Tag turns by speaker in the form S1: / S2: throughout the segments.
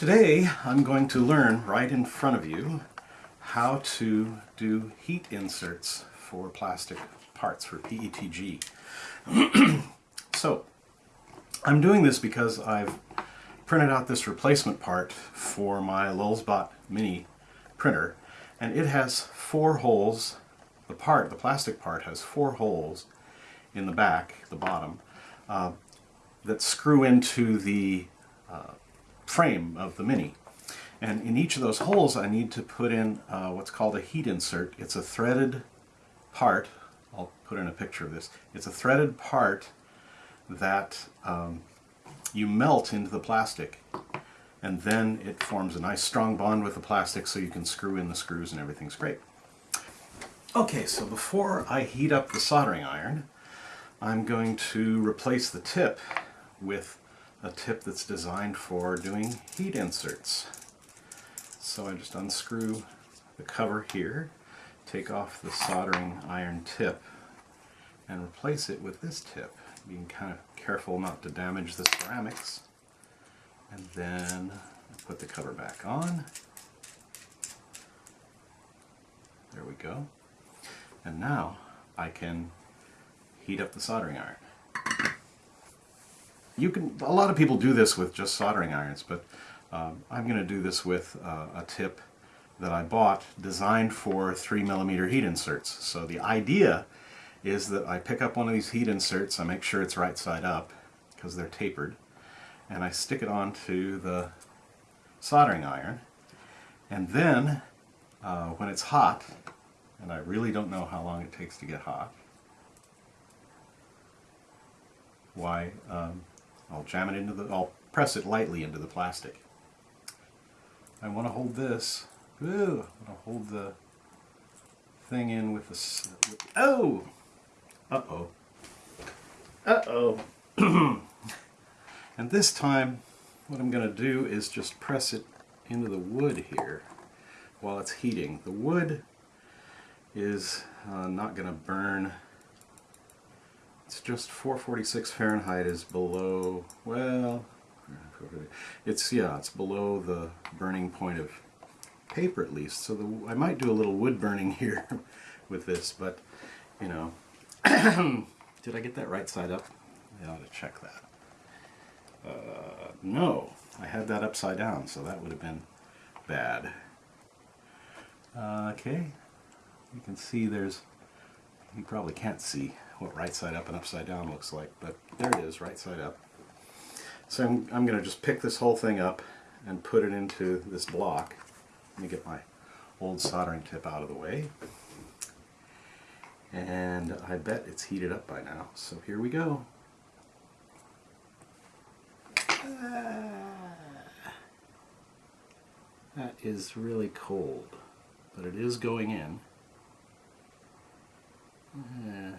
S1: Today I'm going to learn right in front of you how to do heat inserts for plastic parts for PETG. so I'm doing this because I've printed out this replacement part for my Lulzbot mini printer and it has four holes the part the plastic part has four holes in the back the bottom uh, that screw into the uh, frame of the Mini. And in each of those holes I need to put in uh, what's called a heat insert. It's a threaded part, I'll put in a picture of this, it's a threaded part that um, you melt into the plastic and then it forms a nice strong bond with the plastic so you can screw in the screws and everything's great. Okay, so before I heat up the soldering iron, I'm going to replace the tip with a tip that's designed for doing heat inserts. So I just unscrew the cover here, take off the soldering iron tip, and replace it with this tip, being kind of careful not to damage the ceramics. And then put the cover back on. There we go. And now I can heat up the soldering iron you can, a lot of people do this with just soldering irons, but um, I'm going to do this with uh, a tip that I bought designed for 3 millimeter heat inserts. So the idea is that I pick up one of these heat inserts, I make sure it's right side up because they're tapered, and I stick it onto the soldering iron, and then uh, when it's hot, and I really don't know how long it takes to get hot, why um, I'll jam it into the, I'll press it lightly into the plastic. I want to hold this, ooh, I want to hold the thing in with the, oh, uh-oh, uh-oh. and this time, what I'm going to do is just press it into the wood here while it's heating. The wood is uh, not going to burn it's just 446 Fahrenheit is below, well, it's, yeah, it's below the burning point of paper at least. So the, I might do a little wood burning here with this, but, you know, did I get that right side up? I ought to check that. Uh, no, I had that upside down, so that would have been bad. Uh, okay, you can see there's, you probably can't see what right side up and upside down looks like, but there it is, right side up. So I'm, I'm going to just pick this whole thing up and put it into this block. Let me get my old soldering tip out of the way. And I bet it's heated up by now, so here we go. That is really cold, but it is going in. Uh,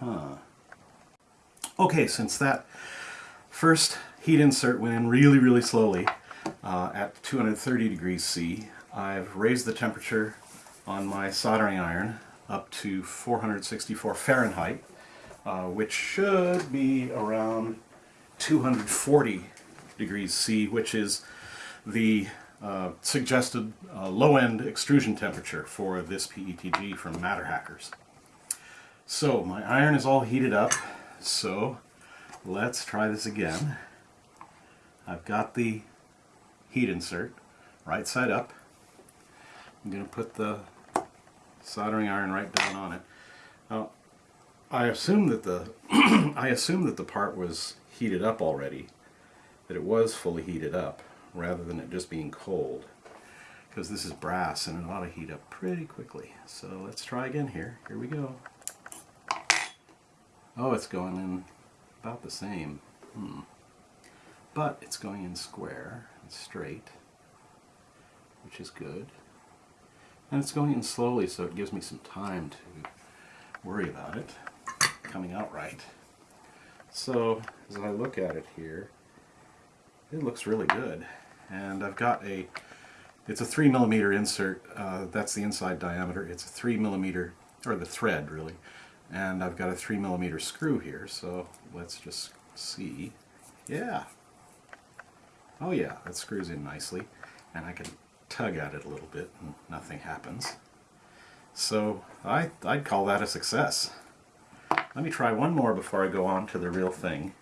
S1: Huh. Okay, since that first heat insert went in really, really slowly uh, at 230 degrees C, I've raised the temperature on my soldering iron up to 464 Fahrenheit, uh, which should be around 240 degrees C, which is the uh, suggested uh, low-end extrusion temperature for this PETG from MatterHackers. So my iron is all heated up, so let's try this again. I've got the heat insert right side up. I'm going to put the soldering iron right down on it. Now, I assume that the I assume that the part was heated up already, that it was fully heated up, rather than it just being cold. Because this is brass and it ought to heat up pretty quickly. So let's try again here. Here we go. Oh, it's going in about the same. Hmm. But it's going in square and straight, which is good. And it's going in slowly, so it gives me some time to worry about it coming out right. So, as I look at it here, it looks really good. And I've got a, it's a 3 millimeter insert, uh, that's the inside diameter. It's a 3 millimeter, or the thread really, and I've got a 3 millimeter screw here so let's just see Yeah. Oh yeah, that screws in nicely. And I can tug at it a little bit and nothing happens. So I, I'd call that a success. Let me try one more before I go on to the real thing.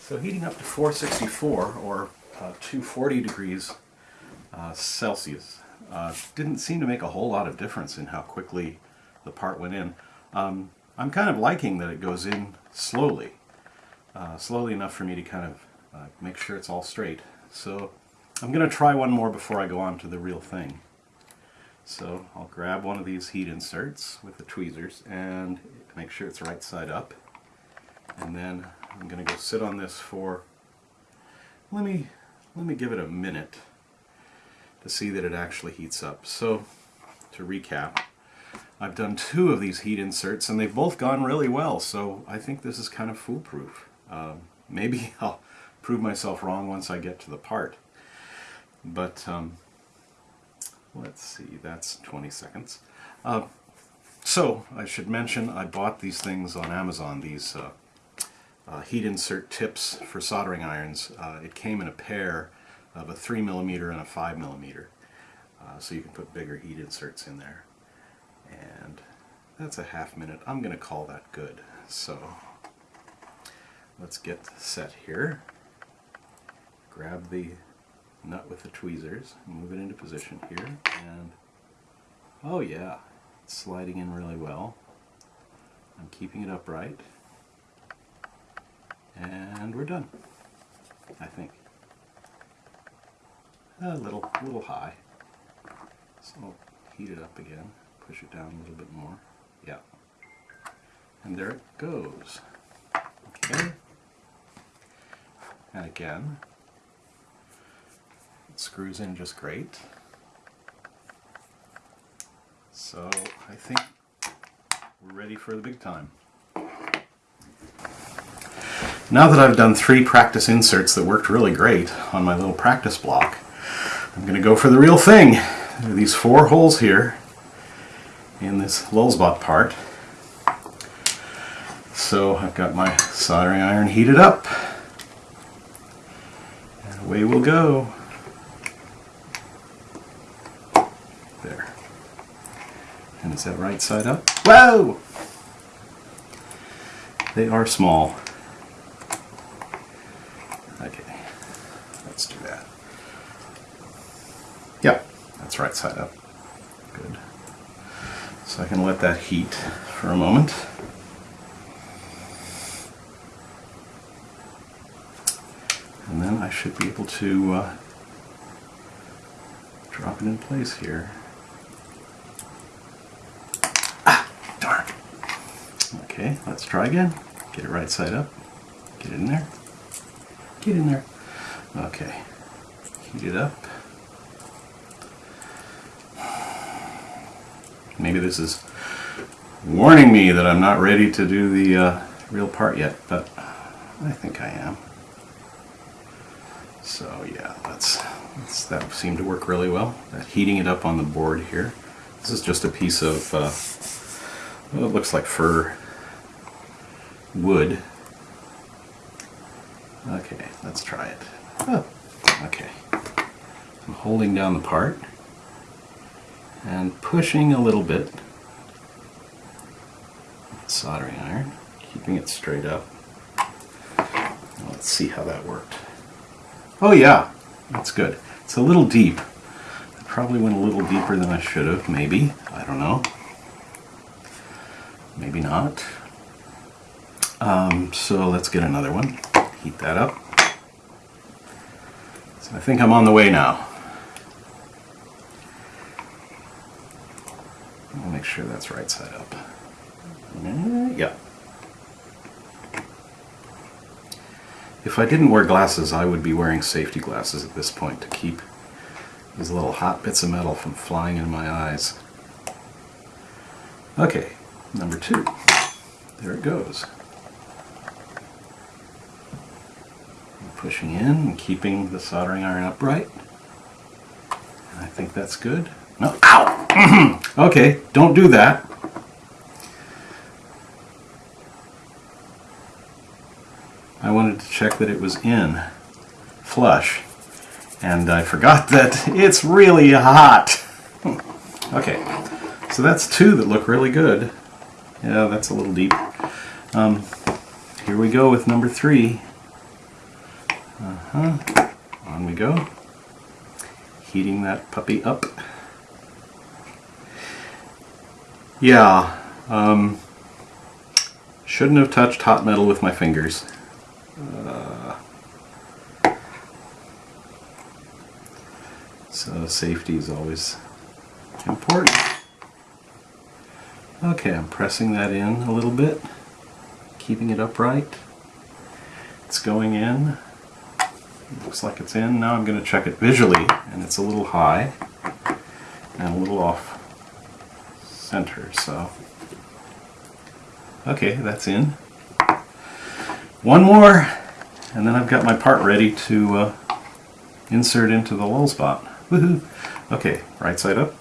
S1: So heating up to 464 or uh, 240 degrees uh, Celsius uh, didn't seem to make a whole lot of difference in how quickly the part went in. Um, I'm kind of liking that it goes in slowly, uh, slowly enough for me to kind of uh, make sure it's all straight. So I'm going to try one more before I go on to the real thing. So I'll grab one of these heat inserts with the tweezers and make sure it's right side up. And then I'm going to go sit on this for, let me, let me give it a minute to see that it actually heats up. So to recap, I've done two of these heat inserts and they've both gone really well, so I think this is kind of foolproof. Um, maybe I'll prove myself wrong once I get to the part. But um, let's see, that's 20 seconds. Uh, so I should mention I bought these things on Amazon, these uh, uh, heat insert tips for soldering irons. Uh, it came in a pair of a 3 millimeter and a 5 millimeter, uh, so you can put bigger heat inserts in there and that's a half minute. I'm going to call that good. So let's get set here. Grab the nut with the tweezers, move it into position here, and oh yeah, it's sliding in really well. I'm keeping it upright, and we're done, I think. A little, little high, so heat it up again push it down a little bit more. Yeah. And there it goes. Okay. And again, it screws in just great. So I think we're ready for the big time. Now that I've done three practice inserts that worked really great on my little practice block, I'm going to go for the real thing. These four holes here in this Lulzbot part. So I've got my soldering iron heated up. And away we'll go. There. And is that right side up? Whoa! They are small. Okay, let's do that. Yep, that's right side up. So I can let that heat for a moment. And then I should be able to uh, drop it in place here. Ah, darn. Okay, let's try again. Get it right side up. Get it in there. Get in there. Okay, heat it up. Maybe this is warning me that I'm not ready to do the uh, real part yet, but I think I am. So yeah, that's, that's, that seemed to work really well. That heating it up on the board here. This is just a piece of, uh, well, it looks like fir wood. Okay, let's try it. Oh, okay. I'm holding down the part and pushing a little bit. Soldering iron. Keeping it straight up. Let's see how that worked. Oh yeah. That's good. It's a little deep. I probably went a little deeper than I should have. Maybe. I don't know. Maybe not. Um, so let's get another one. Heat that up. So I think I'm on the way now I'll make sure that's right side up. Yeah. If I didn't wear glasses, I would be wearing safety glasses at this point to keep these little hot bits of metal from flying in my eyes. Okay, number two. There it goes. pushing in and keeping the soldering iron upright. I think that's good. No, ow! okay, don't do that. I wanted to check that it was in flush. And I forgot that it's really hot. okay, so that's two that look really good. Yeah, that's a little deep. Um, here we go with number three. Uh-huh. On we go. Heating that puppy up. Yeah, um, shouldn't have touched hot metal with my fingers. Uh, so safety is always important. Okay, I'm pressing that in a little bit, keeping it upright. It's going in. Looks like it's in. Now I'm going to check it visually, and it's a little high and a little off center, so. Okay, that's in. One more, and then I've got my part ready to uh, insert into the Lulzbot. Woohoo! Okay, right side up,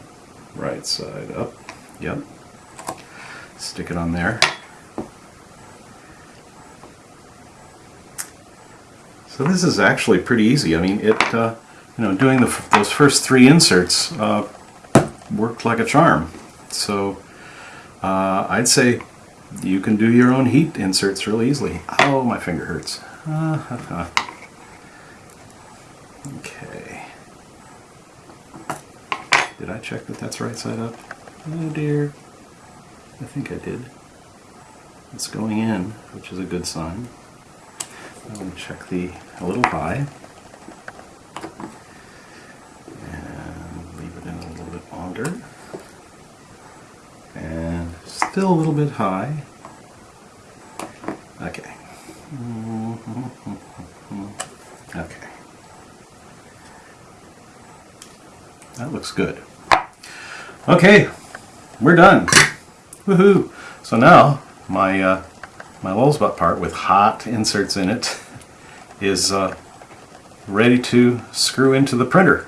S1: right side up, yep. Stick it on there. So this is actually pretty easy. I mean, it, uh, you know, doing the, those first three inserts uh, worked like a charm. So uh, I'd say you can do your own heat inserts really easily. Oh, my finger hurts. Okay. Did I check that that's right side up? Oh dear. I think I did. It's going in, which is a good sign. I'm going to check the a little high. And leave it in a little bit longer. And still a little bit high. Okay. Okay. That looks good. Okay, we're done. Woohoo! So now my uh, my Lulzbot part with hot inserts in it is uh, ready to screw into the printer.